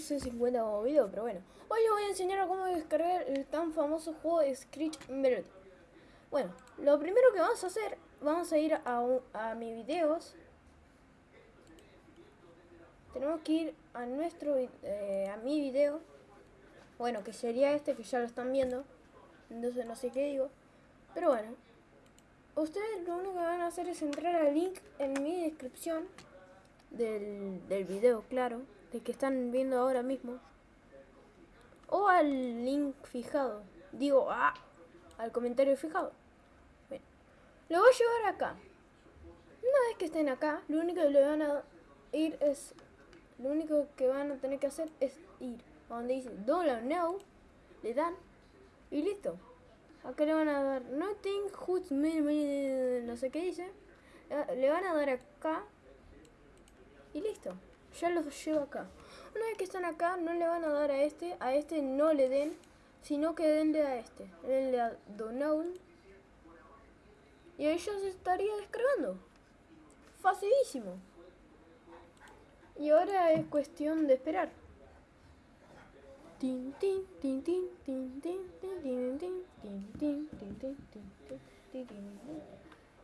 C50 como video, pero bueno. Hoy les voy a enseñar cómo descargar el tan famoso juego de Screech Bird. Bueno, lo primero que vamos a hacer, vamos a ir a, a mis videos. Tenemos que ir a nuestro, eh, a mi video. Bueno, que sería este que ya lo están viendo. Entonces no sé qué digo. Pero bueno. Ustedes lo único que van a hacer es entrar al link en mi descripción del, del video, claro, de que están viendo ahora mismo. O al link fijado. Digo, ah, al comentario fijado. Lo voy a llevar acá. Una vez que estén acá, lo único que le van a ir es... Lo único que van a tener que hacer es ir a donde dice Download Now. Le dan y listo. Acá le van a dar Nothing, no sé qué dice. Le van a dar acá y listo. Ya los llevo acá. Una vez que están acá, no le van a dar a este. A este no le den, sino que denle a este. Denle a Download. Y ahí ya se estaría descargando. Facilísimo. Y ahora es cuestión de esperar.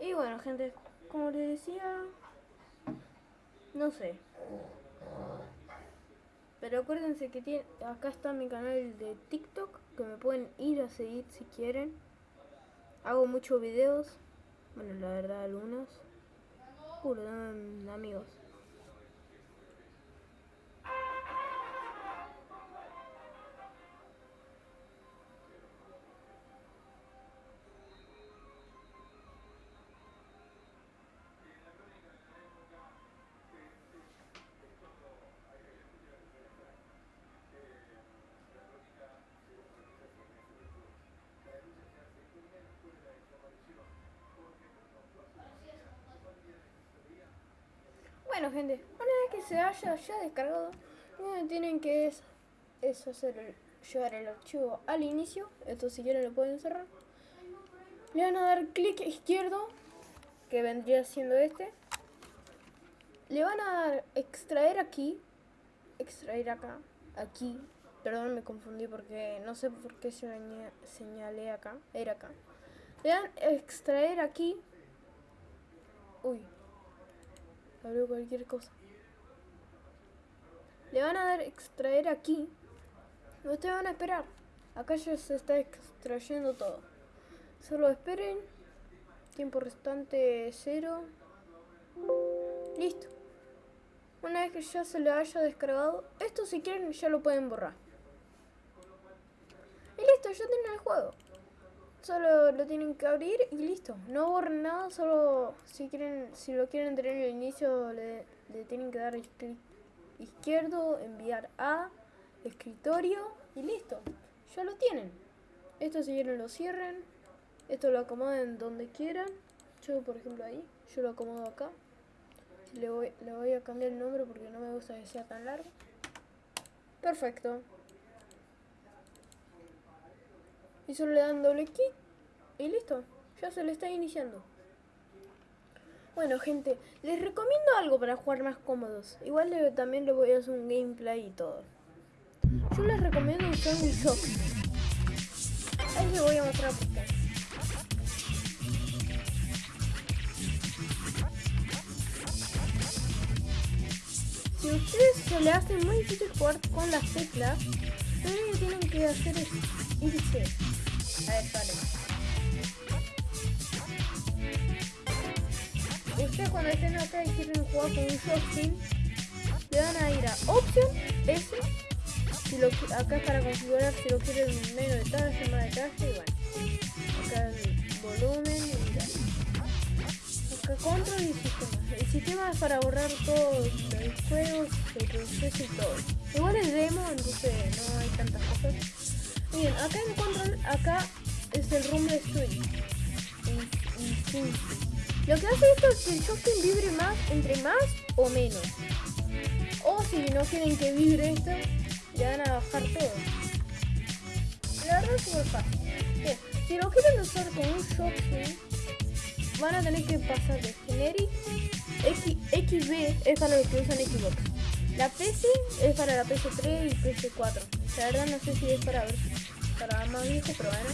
Y bueno, gente, como les decía, no sé. Pero acuérdense que tiene, acá está mi canal de TikTok, que me pueden ir a seguir si quieren. Hago muchos videos, bueno, la verdad algunos. Puro, amigos. Gente, una vez que se haya ya descargado, tienen que es, es hacer llevar el archivo al inicio, esto si quieren lo pueden cerrar. Le van a dar clic izquierdo, que vendría siendo este. Le van a dar extraer aquí, extraer acá, aquí. Perdón, me confundí porque no sé por qué se señalé acá, era acá. Le dan extraer aquí. Uy, abrió cualquier cosa. Le van a dar extraer aquí. Ustedes van a esperar. Acá ya se está extrayendo todo. Solo esperen. Tiempo restante cero. Listo. Una vez que ya se le haya descargado, esto si quieren ya lo pueden borrar. Y listo, ya tienen el juego. Solo lo tienen que abrir y listo. No borren nada, solo si quieren, si lo quieren tener al inicio le, tienen que dar clic izquierdo, enviar a, escritorio y listo. Ya lo tienen. Esto si quieren lo cierren. Esto lo acomoden donde quieran. Yo por ejemplo ahí, yo lo acomodo acá. Le voy, le voy a cambiar el nombre porque no me gusta que sea tan largo. Perfecto. Y solo le dan doble clic y listo, ya se le está iniciando. Bueno gente, les recomiendo algo para jugar más cómodos. Igual también le voy a hacer un gameplay y todo. Yo les recomiendo usar un shock. Ahí les voy a mostrar por qué. Si a ustedes se le hace muy difícil jugar con las teclas, lo único que tienen que hacer es irse a ver, vale. Ustedes cuando estén acá y quieren jugar con un joystick, le van a ir a Option, S, si lo, acá para configurar si lo quieren menos detalle, más detalle, y bueno. Acá el volumen y tal. Acá control y sistema. El sistema es para borrar todos los juegos, el proceso y todo. Igual es demo, entonces Bien, acá en control, acá es el rumble swing. Lo que hace esto es que el joystick vibre más, entre más o menos. O si no quieren que vibre esto, le van a bajar todo. Bien, si lo quieren usar con un joystick, van a tener que pasar de generic X, XB es para los que usan Xbox. La PC es para la PS3 y PS4. La verdad no sé si es para, para más viejo, pero bueno.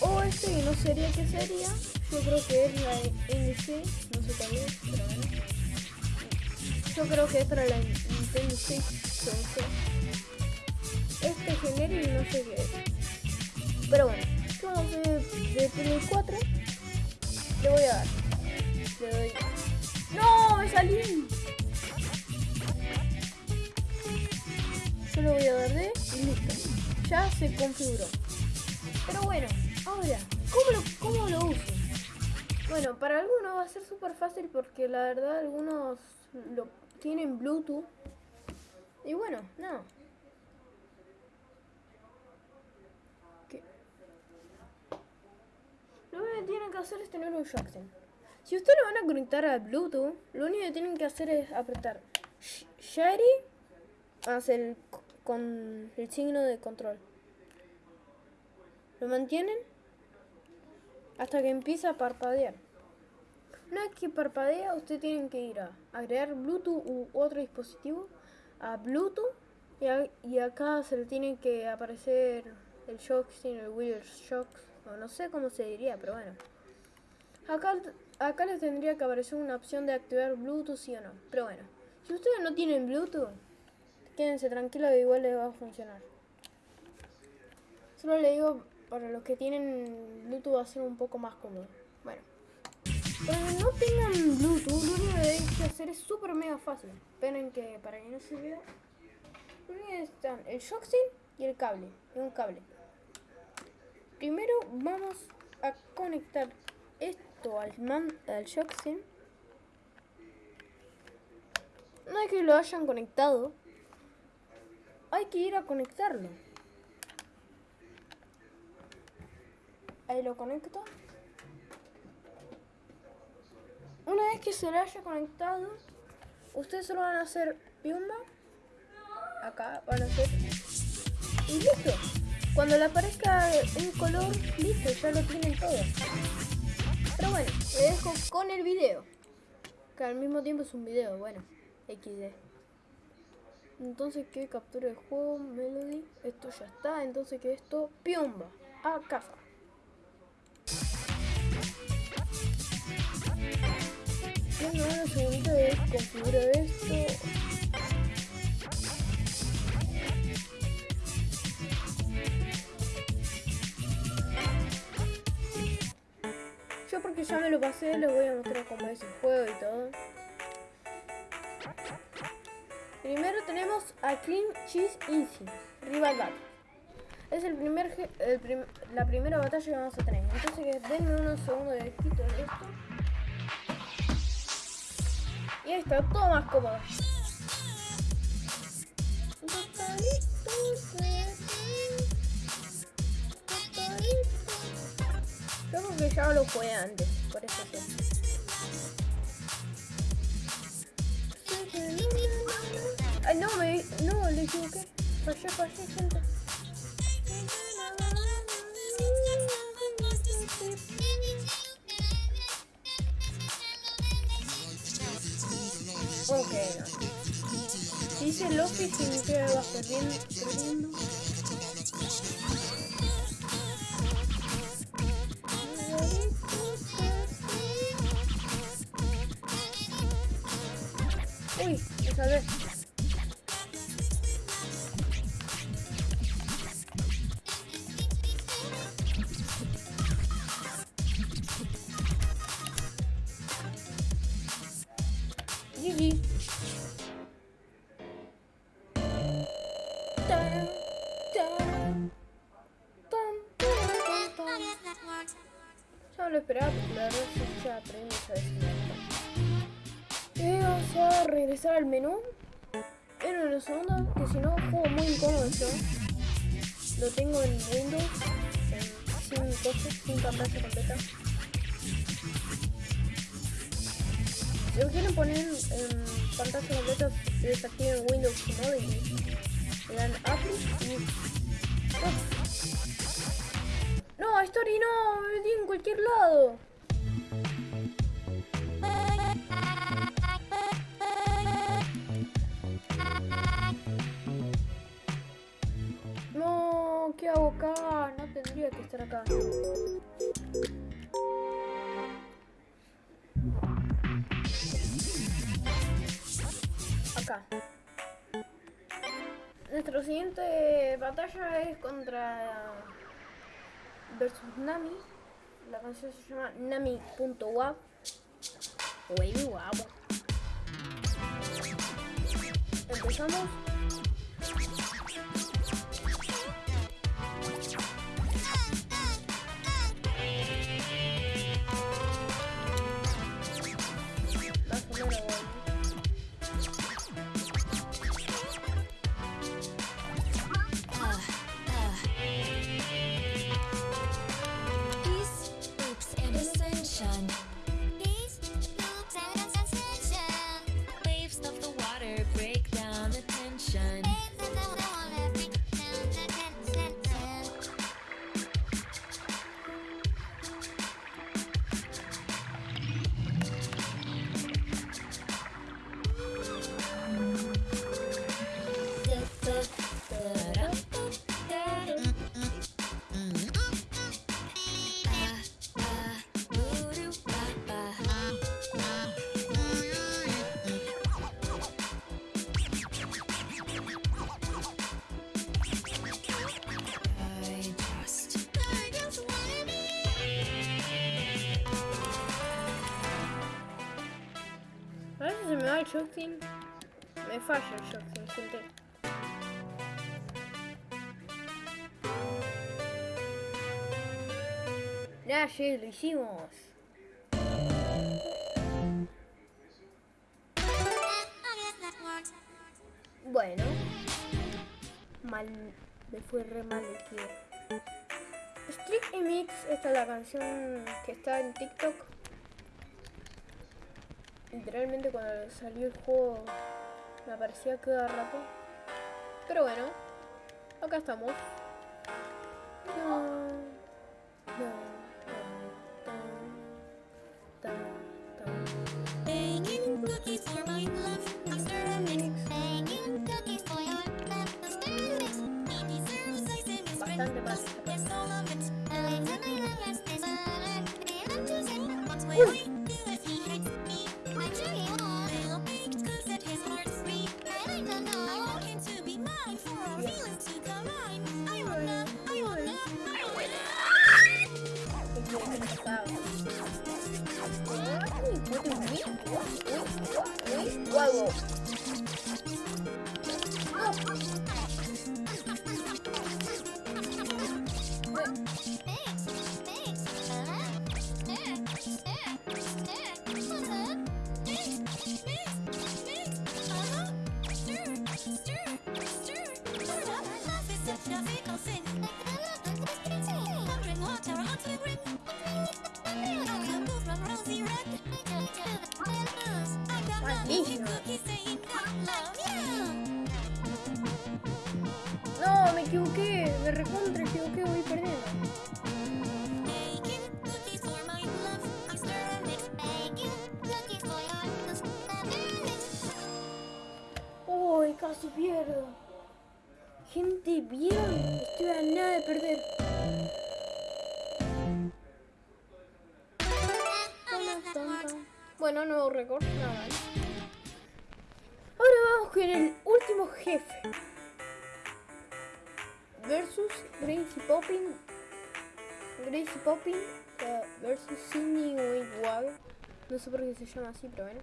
O este que no sería que sería. Yo creo que es la NC, no sé cuál es, pero bueno. Yo creo que es para la Nintendo Switch, Este genérico no sé qué es. Pero bueno, vamos de, de Play 4. Le voy a dar. Le doy. ¡No! ¡Me salí! Yo le voy a dar de y listo. Ya se configuró. Pero bueno, ahora, ¿cómo lo, cómo lo uso? Bueno, para algunos va a ser súper fácil porque la verdad algunos lo tienen Bluetooth. Y bueno, no. Lo único que tienen que hacer es tener un Jackson. Si ustedes lo van a conectar a Bluetooth, lo único que tienen que hacer es apretar Sherry hacer con el signo de control. Lo mantienen hasta que empieza a parpadear. Una vez que parpadea, usted tiene que ir a agregar Bluetooth u otro dispositivo a Bluetooth y, acá se le tiene que aparecer el sin el Wheel Shock, o no sé cómo se diría, pero bueno. Acá, acá les tendría que aparecer una opción de activar Bluetooth sí o no, pero bueno. Si ustedes no tienen Bluetooth, quédense tranquilos, igual les va a funcionar. Solo le digo, para los que tienen Bluetooth va a ser un poco más cómodo. Bueno. Cuando no tengan Bluetooth, lo único que deben hacer es súper mega fácil. Esperen que para que no se vea. Lo que están el Shoxin y el cable. Y un cable. Primero vamos a conectar esto al, man, al Shoxin. Una vez que lo hayan conectado, hay que ir a conectarlo. Ahí lo conecto. Una vez que se lo haya conectado, ustedes solo van a hacer piumba. Acá van a hacer. Y listo. Cuando le aparezca un color, listo, ya lo tienen todo. Pero bueno, le dejo con el video. Que al mismo tiempo es un video, bueno, XD. Entonces que captura el juego, Melody. Esto ya está, entonces que esto, piumba, a casa. Tengo una segundita de configurar esto. Yo porque ya me lo pasé, les voy a mostrar cómo es el juego y todo. Primero tenemos a Clean Cheese Easy, Rival Battle. Es el primer, la primera batalla que vamos a tener. Entonces denme unos segundos de quito de esto. Y ahí está, todo más cómodo. Yo creo que ya lo jugué antes, por eso. Ay, no, me... No, le equivoqué. Fallé, fallé, gente. Ok, no. Dice Loki que va perdiendo, perdiendo. Uy, me salvé. Ya lo esperaba porque la verdad es que ya aprendí veces. Y vamos a regresar al menú. En los segundos, que si no, juego muy incómodo yo. Lo tengo en Windows, sin cosas, sin pantalla completa. Si lo quieren poner en pantalla completa, desactiven Windows Mode no, Story no, me metí en cualquier lado. No, ¿qué hago acá? No tendría que estar acá. Acá. Nuestra siguiente batalla es contra versus Nami. La canción se llama Nami.wav. Wavy Empezamos. Nation. shocking. Me falla el shocking, gente. Ya, lo hicimos. Bueno. Mal. Me fue re mal el tío. Street Mix, esta es la canción que está en TikTok literalmente cuando salió el juego me aparecía cada rato. Pero bueno, acá estamos. equivoqué, me recontra equivoqué, voy perdiendo. Uy, casi pierdo. Gente, bien, estoy a nada de perder. Bueno, nuevo récord, nada más. Ahora vamos con el último jefe. versus Grace Poppin. Grace Poppin uh, eh, versus Sininho Igual. Não sei porque se chama assim, pero bueno.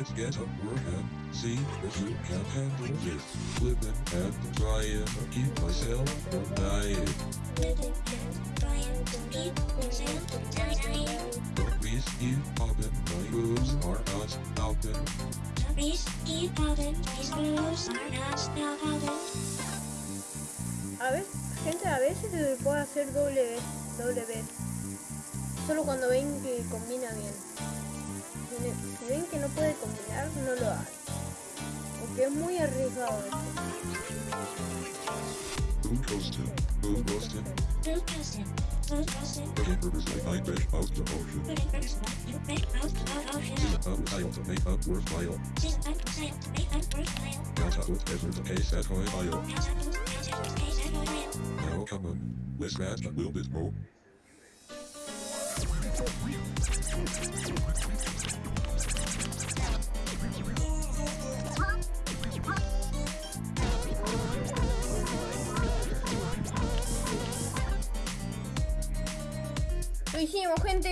Let's get up working. See if you can handle this. Living and trying to keep myself from dying. Living and trying to keep myself from dying. The whiskey poppin', my moves are not stopping. The risky poppin', these moves are not stopping. A veces, gente, a veces se puede hacer doble vez, doble vez. Solo cuando ven que combina bien. Si ven que no puede combinar, no lo hagan. Porque es muy arriesgado. 微信，我困的。